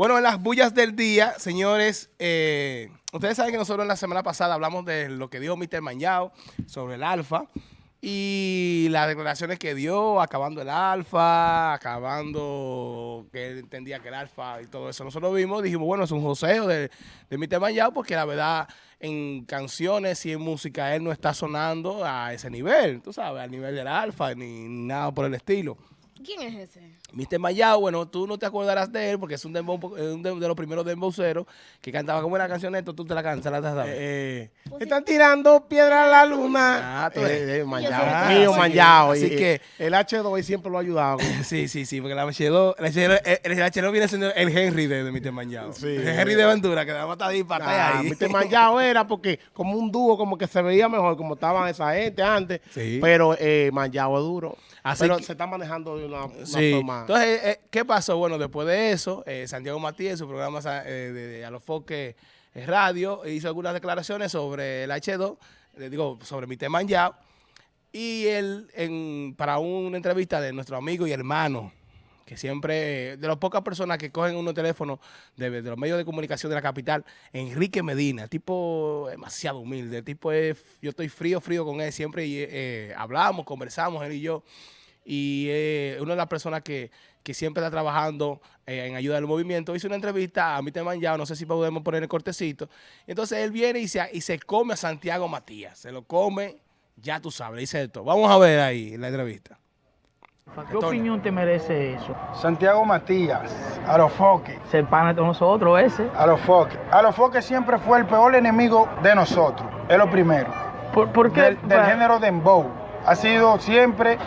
Bueno, en las bullas del día, señores, eh, ustedes saben que nosotros en la semana pasada hablamos de lo que dijo Mr. Mañao sobre el alfa y las declaraciones que dio, acabando el alfa, acabando que él entendía que el alfa y todo eso. Nosotros vimos, dijimos, bueno, es un joseo de, de Mr. Mañao porque la verdad en canciones y en música él no está sonando a ese nivel, tú sabes, al nivel del alfa ni nada por el estilo. ¿Quién es ese? Mr. Mayao, bueno, tú no te acordarás de él porque es un, dembow, un de, de, los primeros dembowceros que cantaba como una canción esto, tú te la cantas, la sabes. Eh, eh, están tirando piedra a la luna. Ah, tú eres. Eh, eh, Mayao. Ah, Mío, así Mayao. así Y, que- el H2 siempre lo ha ayudado. Sí, sí, sí, porque la H2, el H2, el H2 viene siendo el Henry de, de Mr. Mayao. Sí. el Henry de Ventura, que daba ahí para Ah, ahí. Mr. Mayao era porque como un dúo, como que se veía mejor, como estaban esa gente antes. Sí. Pero eh, Mayao es duro. Así pero que- se está manejando de una, una Sí. forma. Entonces, eh, ¿qué pasó? Bueno, después de eso, eh, Santiago Matías, en su programa eh, de, de Alofoque eh, Radio, hizo algunas declaraciones sobre el H2, le digo, sobre mi tema Yao, y él, en, para una entrevista de nuestro amigo y hermano, que siempre, de las pocas personas que cogen unos teléfonos de, los medios de comunicación de la capital, Enrique Medina, tipo demasiado humilde, tipo es, yo estoy frío, frío con él, siempre eh, hablamos, conversamos, él y yo, y una de las personas que, que siempre está trabajando eh, en ayuda del movimiento, hizo una entrevista a Mr. Manjao, no sé si podemos poner el cortecito, entonces él viene y se, y se come a Santiago Matías, se lo come, ya tú sabes, dice esto. Vamos a ver ahí la entrevista. ¿Qué Antonio. opinión te merece eso? Santiago Matías, a los foques, Ser pana de nosotros ese. a los foques. A los foques siempre fue el peor enemigo de nosotros, es lo primero. ¿Por, por qué? Del, del género dembow. Ha sido siempre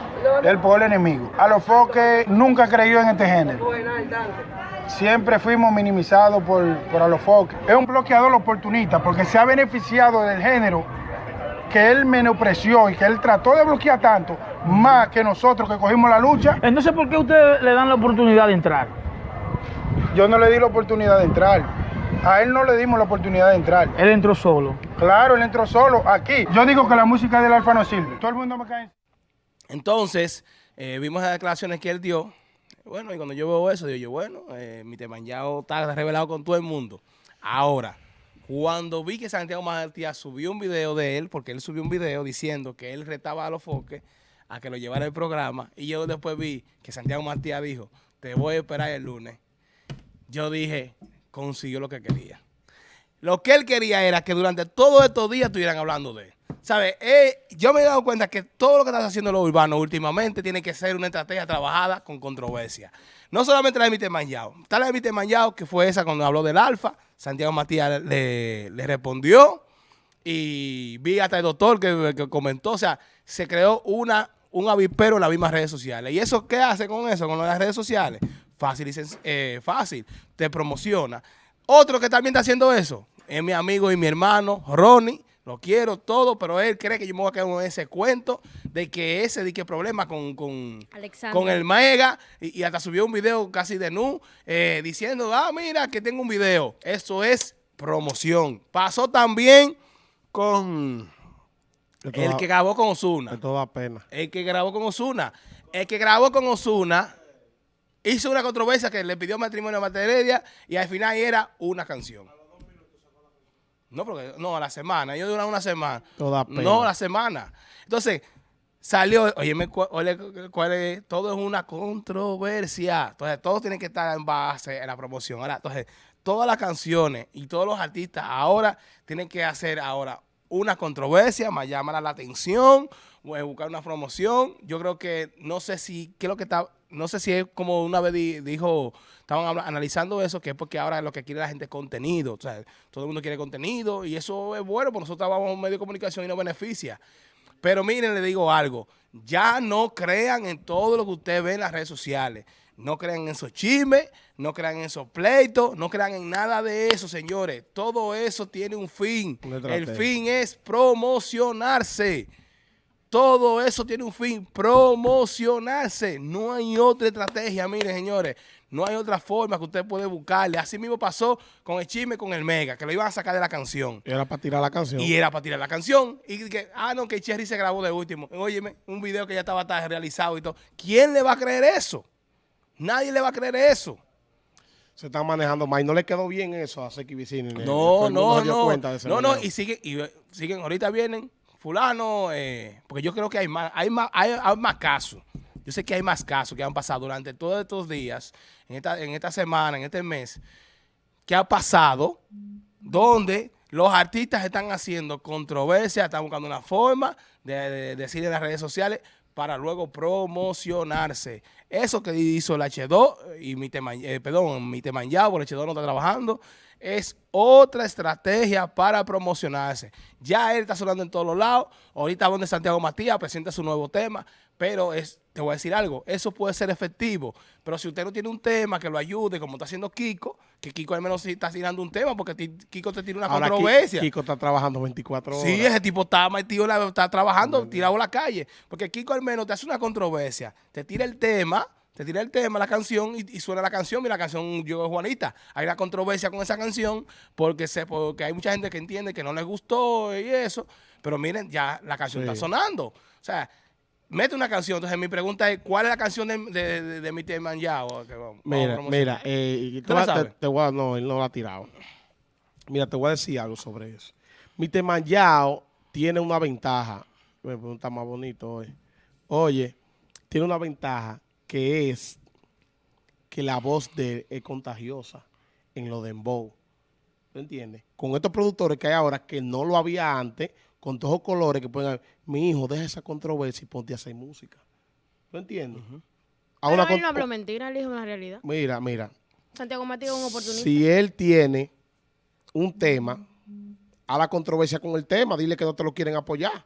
el peor enemigo. A los foques nunca creyó en este género. Siempre fuimos minimizados por, por a los foques. Es un bloqueador oportunista porque se ha beneficiado del género que él menospreció y que él trató de bloquear tanto, más que nosotros que cogimos la lucha. Entonces, ¿por qué ustedes le dan la oportunidad de entrar? Yo no le di la oportunidad de entrar. A él no le dimos la oportunidad de entrar. Él entró solo. Claro, él entró solo aquí. Yo digo que la música del alfa no sirve. Todo el mundo me cae. Entonces, eh, vimos las declaraciones que él dio. Bueno, y cuando yo veo eso, digo yo, bueno, eh, mi Temanjao está revelado con todo el mundo. Ahora, cuando vi que Santiago Matías subió un video de él, porque él subió un video diciendo que él retaba a los foques a que lo llevara el programa, y yo después vi que Santiago Matías dijo, te voy a esperar el lunes. Yo dije, consiguió lo que quería. Lo que él quería era que durante todos estos días estuvieran hablando de él. ¿Sabes? Eh, yo me he dado cuenta que todo lo que están haciendo los urbanos últimamente tiene que ser una estrategia trabajada con controversia. No solamente la de. Manjao. Está la de. Manjao, que fue esa cuando habló del alfa. Santiago Matías le, le respondió. Y vi hasta el doctor que, que comentó. O sea, se creó una, un avispero en las mismas redes sociales. ¿Y eso qué hace con eso, con las redes sociales? Fácil, y eh, fácil. Te promociona. Otro que también está haciendo eso es mi amigo y mi hermano, Ronnie. Lo quiero todo, pero él cree que yo me voy a quedar con ese cuento de que ese de que problema con, con, con el Mega y, y hasta subió un video casi de nu eh, diciendo, ah, mira que tengo un video. Eso es promoción. Pasó también con el que grabó con Osuna. Esto da pena. El que grabó con Osuna. El que grabó con Osuna hizo una controversia que le pidió matrimonio a Marta Heredia y al final era una canción. No, porque, no, a la semana. Yo duraba una semana. Esto da pena. No, a la semana. Entonces, salió, oye, cuál es, todo es una controversia. Entonces, todo tiene que estar en base en la promoción. Ahora, entonces, todas las canciones y todos los artistas ahora tienen que hacer ahora una controversia, más llamar la atención, o, buscar una promoción. Yo creo que, no sé si, qué es lo que está, no sé si es como una vez di- dijo, estaban analizando eso, que es porque ahora lo que quiere la gente es contenido. O sea, todo el mundo quiere contenido y eso es bueno, porque nosotros trabajamos en un medio de comunicación y nos beneficia. Pero miren, le digo algo, ya no crean en todo lo que usted ve en las redes sociales. No crean en esos chismes, no crean en esos pleitos, no crean en nada de eso, señores. Todo eso tiene un fin. El fin es promocionarse. Todo eso tiene un fin, promocionarse. No hay otra estrategia, miren, señores. No hay otra forma que usted puede buscarle. Así mismo pasó con el chisme, con el Mega, que lo iban a sacar de la canción. Era para tirar la canción. Y era para tirar la canción. Y que, ah, no, que Cherry se grabó de último. Óyeme, un video que ya estaba realizado y todo. ¿Quién le va a creer eso? Nadie le va a creer eso. se están manejando mal. Y no le quedó bien eso a Seki Vicini. No, no, no. cuenta de ese No, no, y siguen, y eh, siguen, ahorita vienen fulano, eh, porque yo creo que hay más, hay más, hay, hay más casos. Yo sé que hay más casos que han pasado durante todos estos días, en esta, en esta semana, en este mes, que ha pasado donde los artistas están haciendo controversia, están buscando una forma de, de decir en las redes sociales para luego promocionarse. Eso que hizo el H2 y mi eh, perdón, mi Temanjao, el H2 no está trabajando, es otra estrategia para promocionarse. Ya él está sonando en todos los lados. Ahorita donde Santiago Matías presenta su nuevo tema, pero es, te voy a decir algo, eso puede ser efectivo, pero si usted no tiene un tema que lo ayude, como está haciendo Kiko, que Kiko al menos sí está tirando un tema, porque Kiko te tira una Ahora controversia. Kiko está trabajando 24 horas. Sí, ese tipo está metido, está trabajando, tirado a la calle. Porque Kiko al menos te hace una controversia, te tira el tema, te tira el tema, la canción, y, y suena la canción, mira la canción Yo Juanita. Hay una controversia con esa canción, porque se, porque hay mucha gente que entiende que no les gustó y eso. Pero miren, ya la canción Sí. está sonando. O sea, mete una canción. Entonces mi pregunta es, ¿cuál es la canción de, de, de, de a Mira, mira, eh, ¿Tú la te, voy a- no, él no lo ha tirado. Mira, te voy a decir algo sobre eso. Mi Temayao tiene una ventaja. Me pregunta más bonito hoy. Oye, tiene una ventaja que es que la voz de él es contagiosa en lo de dembow. ¿Tú entiendes? Con estos productores que hay ahora, que no lo había antes, con todos los colores que pueden haber, mi hijo, deja esa controversia y ponte a hacer música. ¿Tú entiendes? A Pero una él no habló mentira, él dijo una realidad. Mira, mira. Santiago Matías es un oportunista. Si él tiene un tema, a la controversia con el tema, dile que no te lo quieren apoyar.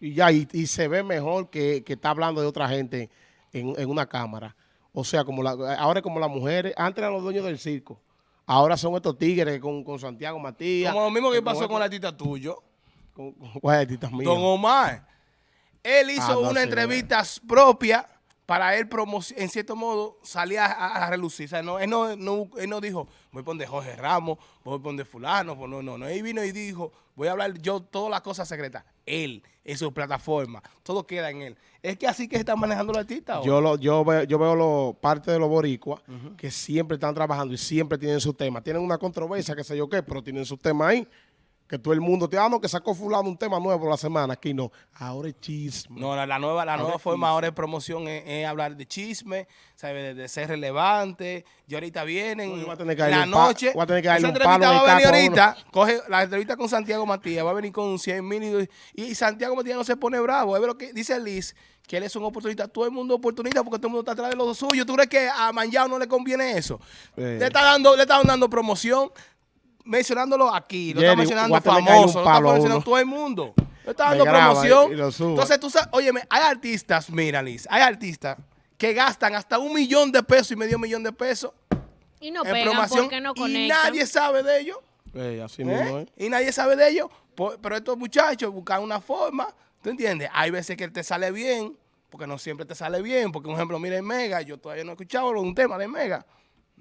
Y ya, y, y se ve mejor que, que está hablando de otra gente en, en una cámara. O sea, como la, ahora es como las mujeres, antes eran los dueños del circo. Ahora son estos tigres con, con Santiago Matías. Como lo mismo que pasó con el artista tuyo. Con- con- ¿Cuál artista mío? Don Omar. Él hizo Ah, no una entrevista propia para él, en cierto modo, salir a, relucir. O sea, no, él, no, no- él no dijo, voy a poner Jorge Ramos, voy a poner fulano. pues no, no, no. Él vino y dijo, voy a hablar yo todas las cosas secretas. Él, en su plataforma. Todo queda en él. Es que así que están manejando los artistas. Yo, lo, yo, veo, yo veo lo, parte de los boricuas que siempre están trabajando y siempre tienen su tema. Tienen una controversia, qué sé yo qué, pero tienen su tema ahí. Que todo el mundo te ah, no, que sacó fulano un tema nuevo la semana. Aquí no. Ahora es chisme. No, la, la nueva, la Ahora nueva forma chisme. ahora de promoción es, es hablar de chisme, ¿sabe? De, de ser relevante. Y ahorita vienen yo darle la noche. voy a tener que darle esa un palo entrevista en el va a venir caco a ahorita. Coge la entrevista con Santiago Matías, va a venir con 100 mil y, y Santiago Matías no se pone bravo. Es lo que dice Liz, que él es un oportunista. Todo el mundo oportunista porque todo el mundo está atrás de lo suyo. ¿Tú crees que a Manjao no le conviene eso? Eh. Le está dando, le están dando promoción. Mencionándolo aquí, lo está mencionando famoso, lo está mencionando uno. todo el mundo. Le está dando graba promoción. lo. Entonces, tú sabes, óyeme, hay artistas, mira, Liz, hay artistas que gastan hasta un millón de pesos y medio millón de pesos Y no en pegan promoción porque no y nadie sabe de ellos. Eh, así ¿eh? mismo. Y nadie sabe de ellos. Pero estos muchachos buscan una forma, ¿tú entiendes? Hay veces que te sale bien, porque no siempre te sale bien. Porque, por ejemplo, mira el Mega, yo todavía no he escuchado un tema de Mega.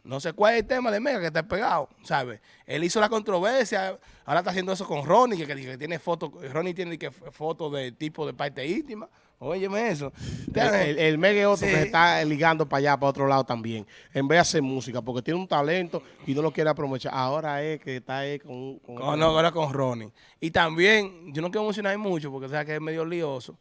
No sé cuál es el tema de Mega que está pegado, ¿sabes? Él hizo la controversia, ahora está haciendo eso con Ronnie, que, tiene fotos, Ronnie tiene que fotos de tipo de parte íntima. Óyeme eso. El, el, el Mega es otro Sí. que se está ligando para allá, para otro lado también. En vez de hacer música, porque tiene un talento y no lo quiere aprovechar. Ahora es que está ahí con... con- No, no, ahora con Ronnie. Y también, yo no quiero mencionar mucho porque o sea que es medio lioso.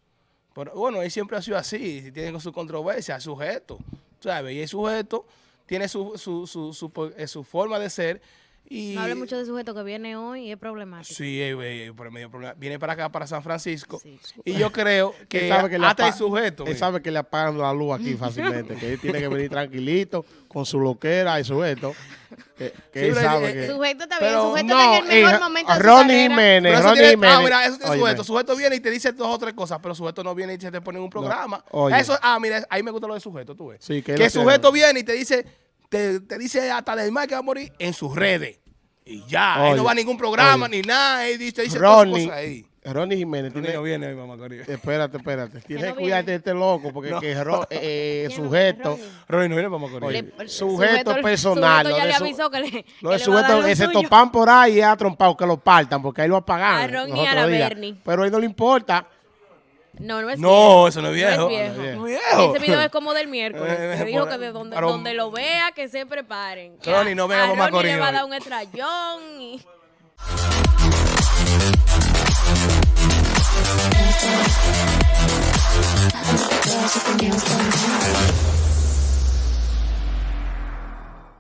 Pero bueno, él siempre ha sido así, si tiene su controversia, es sujeto, ¿sabes? Y el sujeto tiene su, su, su, su, eh, forma de ser. Y, No hable mucho de sujeto que viene hoy y es problemático. Sí, eh, eh, por medio problema. Viene para acá, para San Francisco. Sí. Y yo creo que, sabe hasta el sujeto. Él mira. sabe que le apagan la luz aquí fácilmente, que él tiene que venir tranquilito, con su loquera y sujeto. Que, que Sí, él sabe eh, que... Sujeto está bien, Pero sujeto no, está en el mejor eh, momento de Ronnie. Jiménez, Ronnie tiene- Jiménez. ah, mira, eso Óyeme. sujeto. Sujeto viene y te dice dos o tres cosas, pero sujeto no viene y se te pone en un programa. Eso, ah, mira, ahí me gusta lo de sujeto, tú ves. Sí, que que sujeto tiene. viene y te dice, te, te dice hasta del mal que va a morir en sus redes. Y ya, ahí Oye, no va a ningún programa oye. ni nada. Él dice, dice todas Ronnie, cosas ahí. Ronnie Jiménez Ronnie tiene... no viene, mamá Corillo. Espérate, espérate. Tienes no que cuidarte de este loco, porque No. que Ro- eh, ¿Quién no sujeto... Ronnie? Ronnie no viene, mamá Corillo. Oye, el sujeto personal, sujeto lo ya de le avisó que le, Lo de sujeto, ese topan por ahí es atrompado, que lo partan, porque ahí lo apagan. A Ron y a la. Bernie. Pero a él no le importa. No, no es No, viejo. eso no es viejo. No es viejo. No es viejo. Ese video es como del miércoles. Eh, que dijo que de donde, donde lo vea, que se preparen. A- no con Ronnie Macorís le va a dar un estrellón. Y...